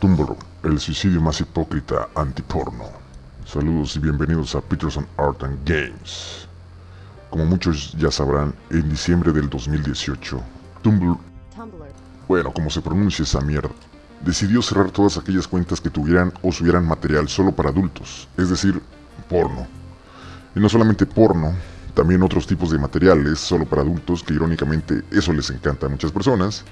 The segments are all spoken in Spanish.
Tumblr, el suicidio más hipócrita antiporno. Saludos y bienvenidos a Peterson Art and Games. Como muchos ya sabrán, en diciembre del 2018, Tumblr, bueno, como se pronuncia esa mierda, decidió cerrar todas aquellas cuentas que tuvieran o subieran material solo para adultos, es decir, porno. Y no solamente porno, también otros tipos de materiales solo para adultos, que irónicamente eso les encanta a muchas personas,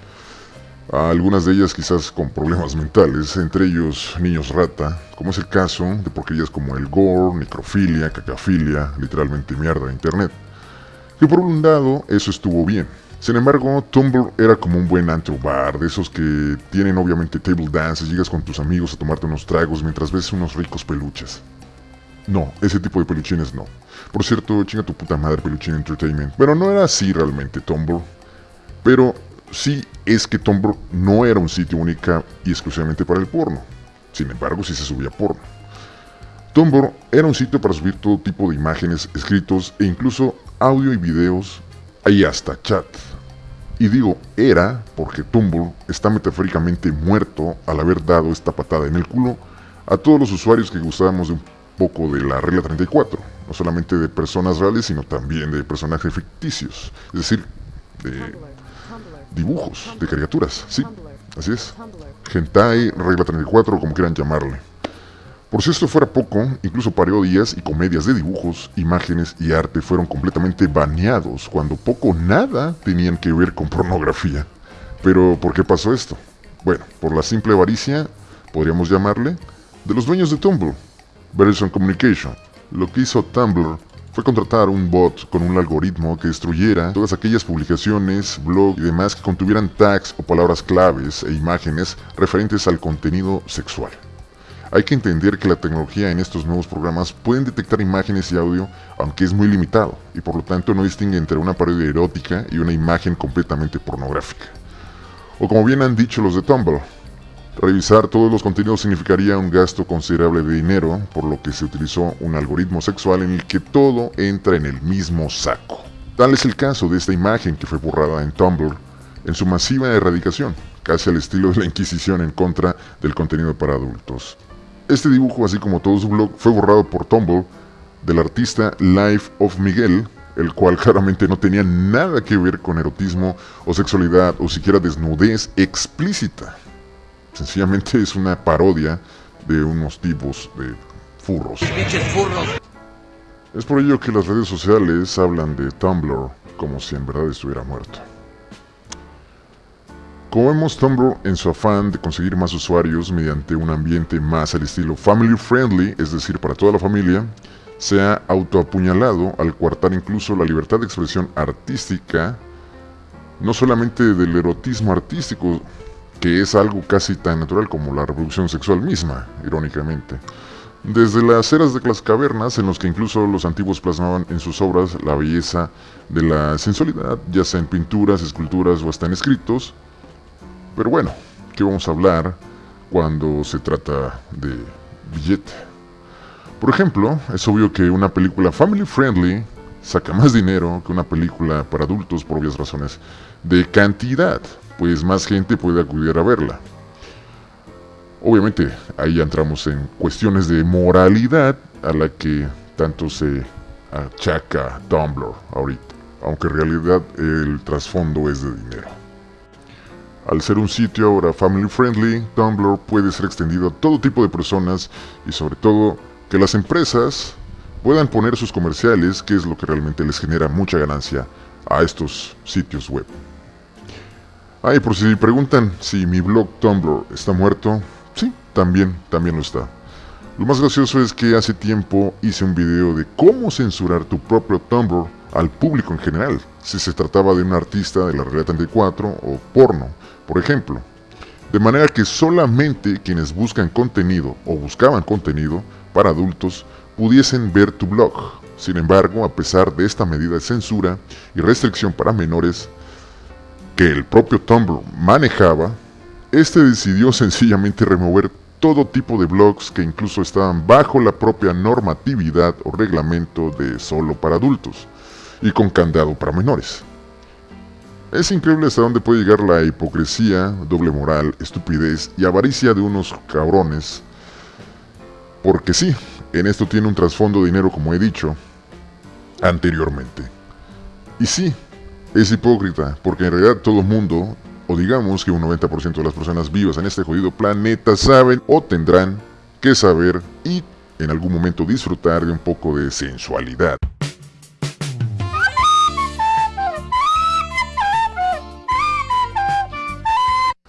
algunas de ellas quizás con problemas mentales, entre ellos niños rata, como es el caso de porquerías como el gore, necrofilia, cacafilia, literalmente mierda de internet. Que por un lado, eso estuvo bien. Sin embargo, Tumblr era como un buen antro bar, de esos que tienen obviamente table dances, llegas con tus amigos a tomarte unos tragos mientras ves unos ricos peluches. No, ese tipo de peluchines no. Por cierto, chinga tu puta madre Peluchín Entertainment. Pero no era así realmente Tumblr. Pero sí es que Tumblr no era un sitio única y exclusivamente para el porno. Sin embargo, sí se subía porno. Tumblr era un sitio para subir todo tipo de imágenes, escritos e incluso audio y videos y hasta chat. Y digo era porque Tumblr está metafóricamente muerto al haber dado esta patada en el culo a todos los usuarios que gustábamos de un poco de la regla 34, no solamente de personas reales, sino también de personajes ficticios, es decir, de dibujos de caricaturas, sí, así es. Hentai, regla 34, como quieran llamarle. Por si esto fuera poco, incluso parodias y comedias de dibujos, imágenes y arte fueron completamente baneados cuando poco nada tenían que ver con pornografía. Pero, ¿por qué pasó esto? Bueno, por la simple avaricia, podríamos llamarle, de los dueños de Tumblr, Verizon Communication. Lo que hizo Tumblr fue contratar un bot con un algoritmo que destruyera todas aquellas publicaciones, blog y demás que contuvieran tags o palabras claves e imágenes referentes al contenido sexual. Hay que entender que la tecnología en estos nuevos programas pueden detectar imágenes y audio, aunque es muy limitado, y por lo tanto no distingue entre una parodia erótica y una imagen completamente pornográfica. O como bien han dicho los de Tumblr, Revisar todos los contenidos significaría un gasto considerable de dinero, por lo que se utilizó un algoritmo sexual en el que todo entra en el mismo saco. Tal es el caso de esta imagen que fue borrada en Tumblr en su masiva erradicación, casi al estilo de la Inquisición en contra del contenido para adultos. Este dibujo, así como todo su blog, fue borrado por Tumblr del artista Life of Miguel, el cual claramente no tenía nada que ver con erotismo o sexualidad o siquiera desnudez explícita. Sencillamente es una parodia de unos tipos de furros. Es por ello que las redes sociales hablan de Tumblr como si en verdad estuviera muerto. Como vemos, Tumblr, en su afán de conseguir más usuarios mediante un ambiente más al estilo family friendly, es decir, para toda la familia, se ha autoapuñalado al coartar incluso la libertad de expresión artística, no solamente del erotismo artístico, que es algo casi tan natural como la reproducción sexual misma, irónicamente. Desde las eras de las cavernas, en los que incluso los antiguos plasmaban en sus obras la belleza de la sensualidad, ya sea en pinturas, esculturas o hasta en escritos. Pero bueno, ¿qué vamos a hablar cuando se trata de billete? Por ejemplo, es obvio que una película family friendly saca más dinero que una película para adultos por obvias razones de cantidad pues más gente puede acudir a verla. Obviamente ahí entramos en cuestiones de moralidad a la que tanto se achaca Tumblr ahorita, aunque en realidad el trasfondo es de dinero. Al ser un sitio ahora family friendly, Tumblr puede ser extendido a todo tipo de personas y sobre todo que las empresas puedan poner sus comerciales, que es lo que realmente les genera mucha ganancia a estos sitios web. Ay, por si preguntan si mi blog Tumblr está muerto, sí, también, también lo está. Lo más gracioso es que hace tiempo hice un video de cómo censurar tu propio Tumblr al público en general, si se trataba de un artista de la realidad 34 o porno, por ejemplo. De manera que solamente quienes buscan contenido o buscaban contenido para adultos pudiesen ver tu blog. Sin embargo, a pesar de esta medida de censura y restricción para menores, que el propio Tumblr manejaba, este decidió sencillamente remover todo tipo de blogs que incluso estaban bajo la propia normatividad o reglamento de solo para adultos y con candado para menores. Es increíble hasta dónde puede llegar la hipocresía, doble moral, estupidez y avaricia de unos cabrones. Porque sí, en esto tiene un trasfondo de dinero como he dicho anteriormente. Y sí, es hipócrita, porque en realidad todo el mundo, o digamos que un 90% de las personas vivas en este jodido planeta saben o tendrán que saber y en algún momento disfrutar de un poco de sensualidad.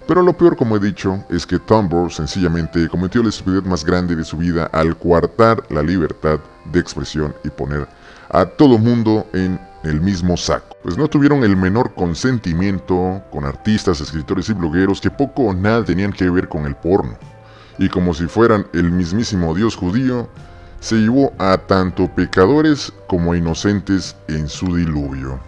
Pero lo peor, como he dicho, es que Tumblr sencillamente cometió la estupidez más grande de su vida al coartar la libertad de expresión y poner a todo mundo en el mismo saco. Pues no tuvieron el menor consentimiento con artistas, escritores y blogueros que poco o nada tenían que ver con el porno. Y como si fueran el mismísimo dios judío, se llevó a tanto pecadores como inocentes en su diluvio.